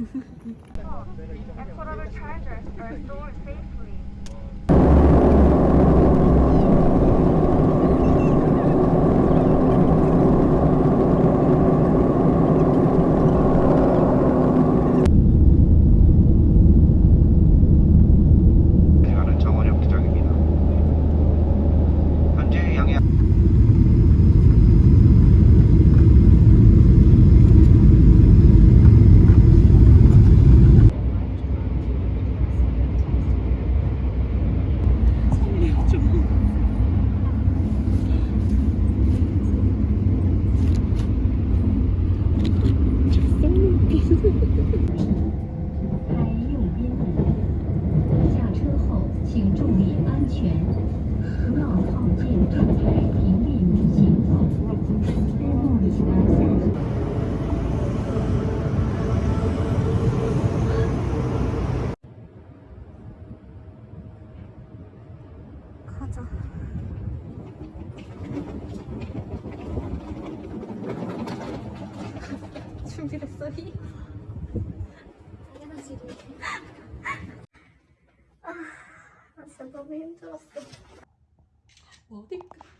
and put on a charger store safely. 가자. 준비됐어, 히? 당연하지. 너무 힘들었어. 어디까? 왜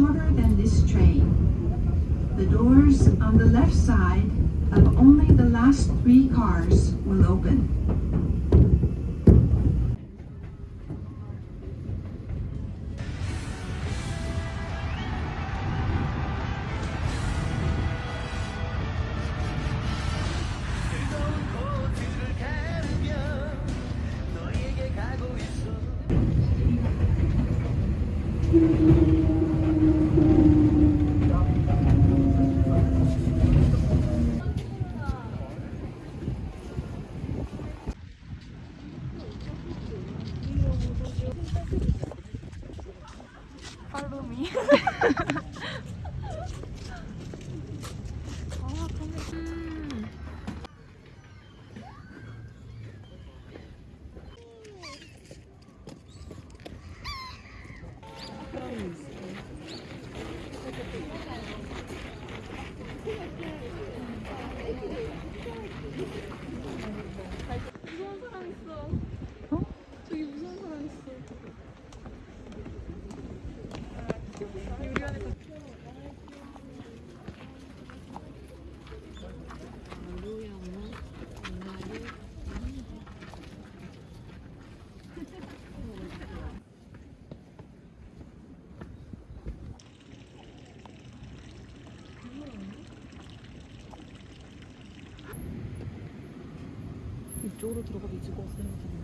shorter than this train. The doors on the left side of only the last three cars will open. 팔로 이쪽으로 들어가도 있을 것 같아. く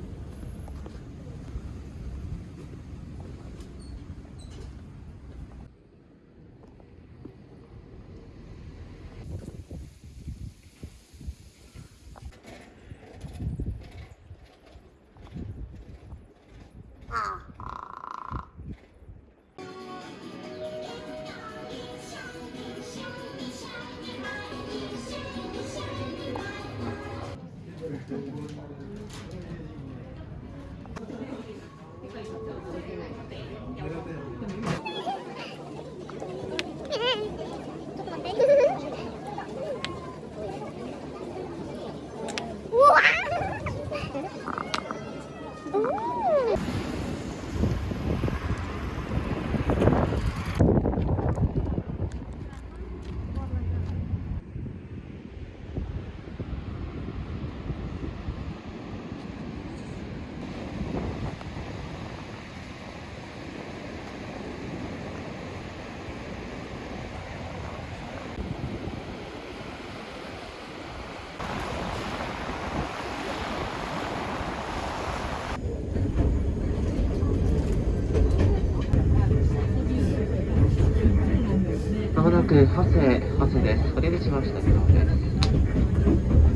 ハセ、ハセです。お出口しましたけどです。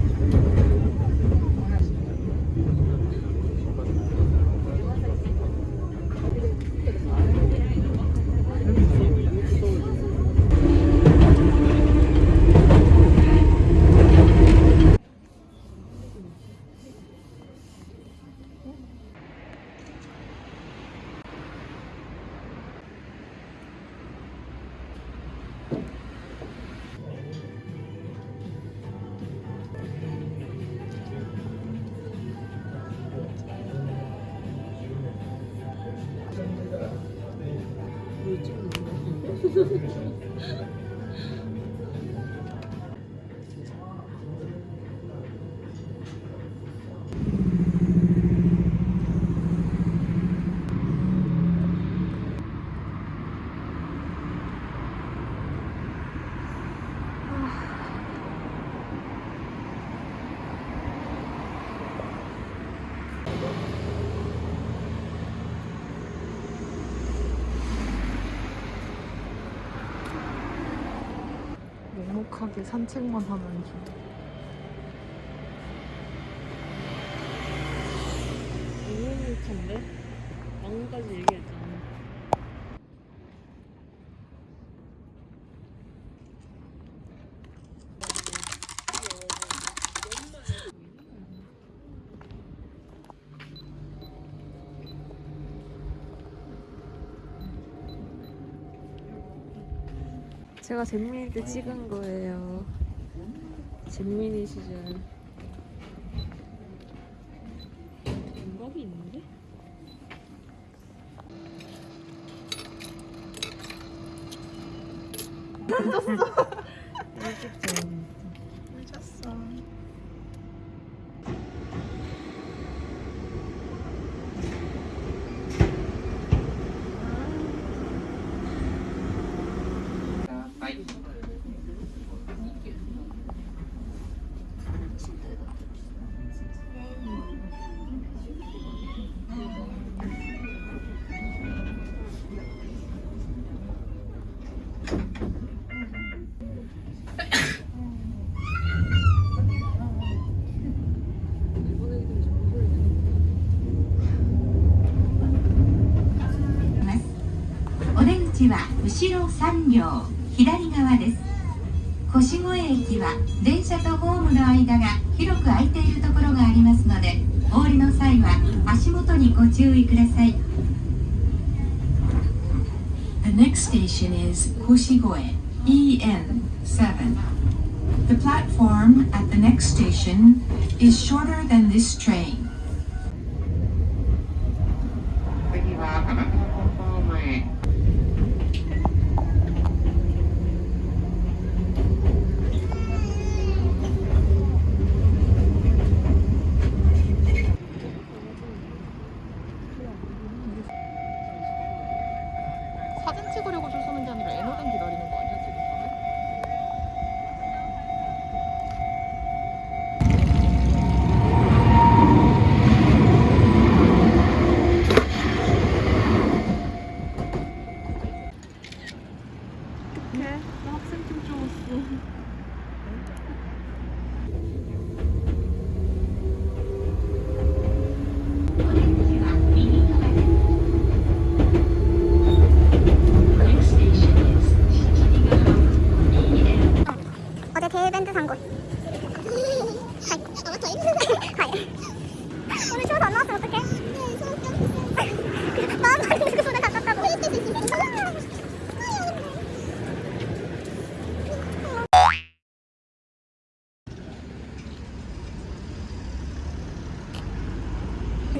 묵묵하게 산책만 하는 중. 너무 묵한데? 방금까지 얘기했잖아. 제가 잼민이 때 찍은 거예요. 잼민이 시절. 감각이 있는데? 일본 お出口は後ろ3両左側です。越越駅は電車とホームの間が広く空いているところがありますのでお降りの際は足元にご注意ください。Next station is Koshigoe EN7 The platform at the next station is shorter than this train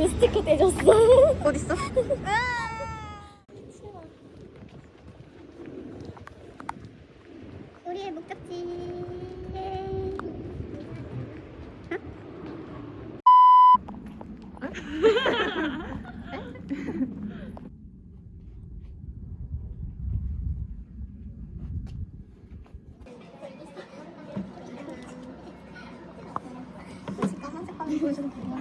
미스티커 떼줬어 어딨어? 보여주면 되나?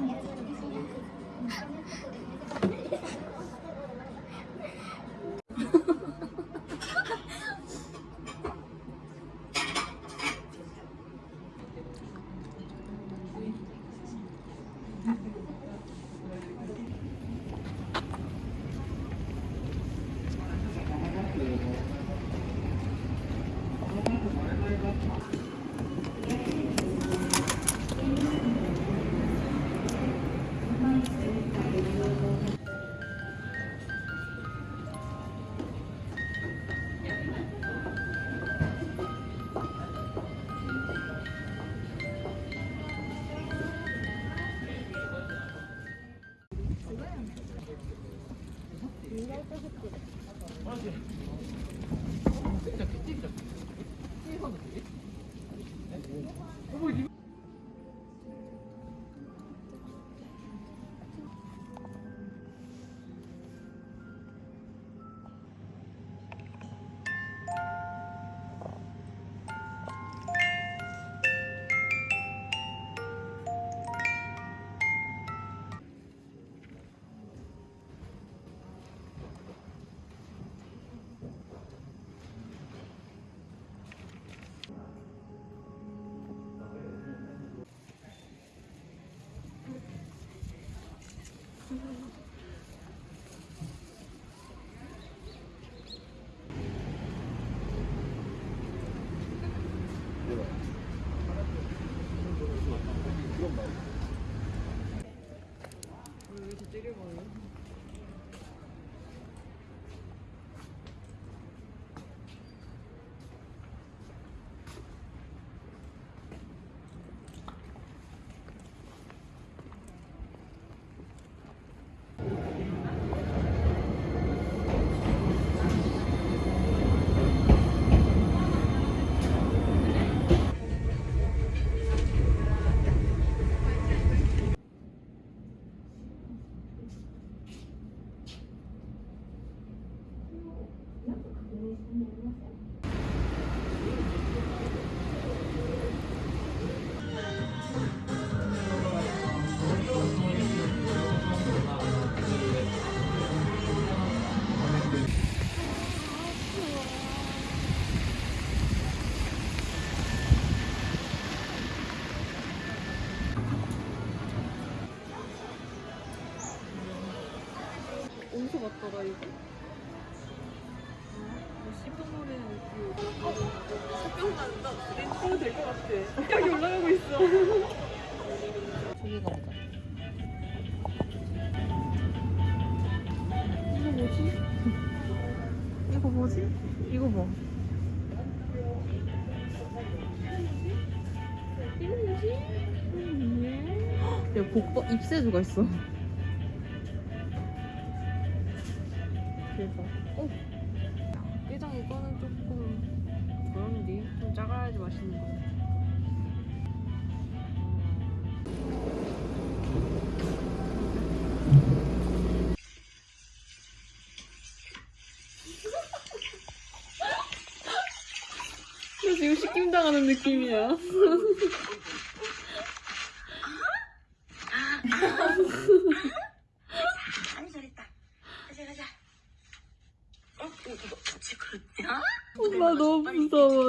서 봤더라 이 거? 뭐 노래 그 어? 생각난다 렌트가 될것 같아 여기 올라가고 있어 저기 가보자 이거 뭐지? 이거 뭐지? 이거 뭐? 이거 뭐지? 음, 야 복버 입새주가 있어 지금 시킴 당하는 느낌이야. 아니 잘했다. 가자 가자. 어? 이거 그렇냐? 엄마 너무 무서워요. 야